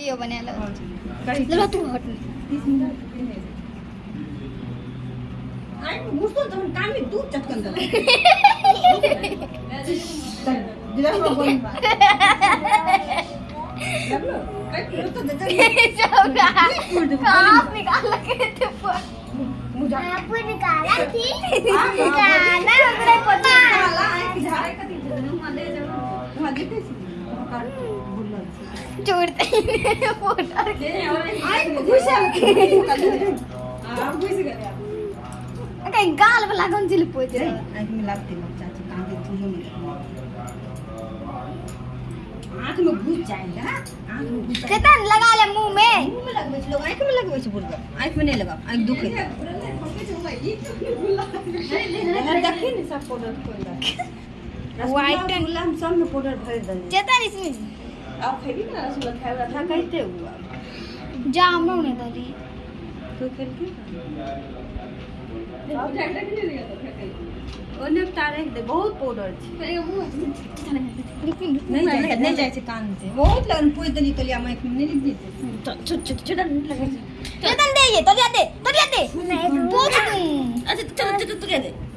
Video बना लो कहीं तू हट। आई घुसतो तर काम मी दूध चटकन झालं दिला बोल काय करतो निकाल के थे मुझा निकाला थी। हाँ, निकाला। छोड़ते ही फ़ोटो आई गेला कहीं गाल पे लागून चिल पोच में लगते लोग चाची कांदे तुम आँख में घुस जाएगा आँख में घुस जाएगा लगा ले मुँह में मुँह में लगवे छै लोग आँख में लगवे छै बोलबो आँख में नहीं लगाओ आँख दुखे ये तो अगर देखी ने सब पाउडर खोल दे White and- हम सब में पाउडर भर दे चेतन इसमें अब खेबी ना रसगुल्ला खाए था कहते हुआ जा हम लोग ने दादी तो खेल के ओने तारे दे बहुत पाउडर छै नहीं जाए नहीं जाए छै कान से बहुत लगन पोइ देली तलिया में में नहीं लिख देते छोट छोट छोटा नहीं लगे दे ये तलिया दे तलिया दे पोछ अच्छा चलो चलो तू दे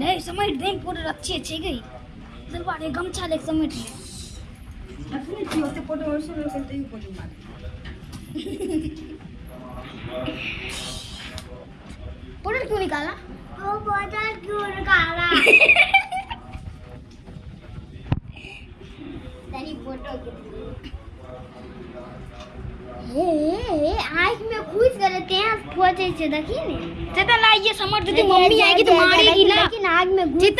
नहीं समेट दे पूरे अच्छी अच्छी गई। सलवार ये गमछा ले समेट ले अपने जी होते पाउडर और सब करते ही पाउडर मार पाउडर क्यों निकाला? वो बोतल क्यों? निकाला तेरी फ़ोटो हे हे आँख में करते हैं पहुँचे से देखी ने चेतन ला ये समझ मम्मी आएगी तो मारेगी ना। लेकिन आग में घुस